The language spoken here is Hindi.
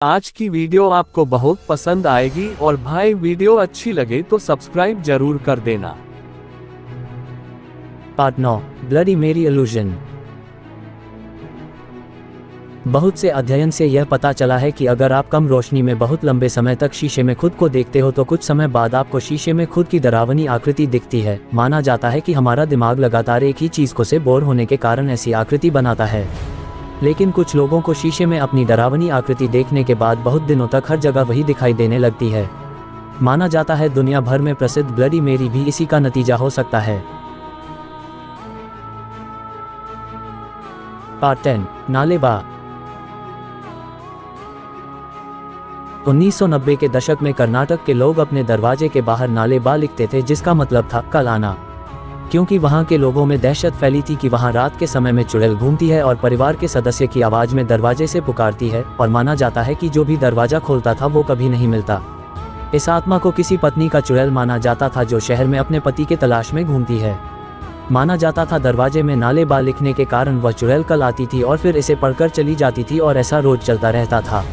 आज की वीडियो आपको बहुत पसंद आएगी और भाई वीडियो अच्छी लगे तो सब्सक्राइब ज़रूर कर देना। पार्ट नौ ब्लडी मेरी इल्यूजन बहुत से अध्ययन से यह पता चला है कि अगर आप कम रोशनी में बहुत लंबे समय तक शीशे में खुद को देखते हो तो कुछ समय बाद आपको शीशे में खुद की डरावनी आकृति दिखती है। माना जाता है कि हमारा दिमाग लगातार एक ही चीज़ को से बोर होने के कारण ऐसी आकृति बनाता है। लेकिन कुछ लोगों को शीशे में अपनी डरावनी आकृति देखने के बाद बहुत दिनों तक हर जगह वही दिखाई देने लगती है। माना जाता है दुनिया भर में प्रसिद्ध ब्लडी मेरी भी इसी का नतीजा हो सकता है। पार्ट टेन नालेबा 1990 के दशक में कर्नाटक के लोग अपने दरवाजे के बाहर नाले बा लिखते थे, जिसका मतलब था कल आना क्योंकि वहाँ के लोगों में दहशत फैली थी कि वहाँ रात के समय में चुड़ैल घूमती है और परिवार के सदस्य की आवाज़ में दरवाजे से पुकारती है और माना जाता है कि जो भी दरवाज़ा खोलता था वो कभी नहीं मिलता। इस आत्मा को किसी पत्नी का चुड़ैल माना जाता था जो शहर में अपने पति के तलाश में घूमती है। माना जाता था दरवाजे में नाले बा लिखने के कारण वह चुड़ैल कल आती थी और फिर इसे पढ़कर चली जाती थी और ऐसा रोज चलता रहता था।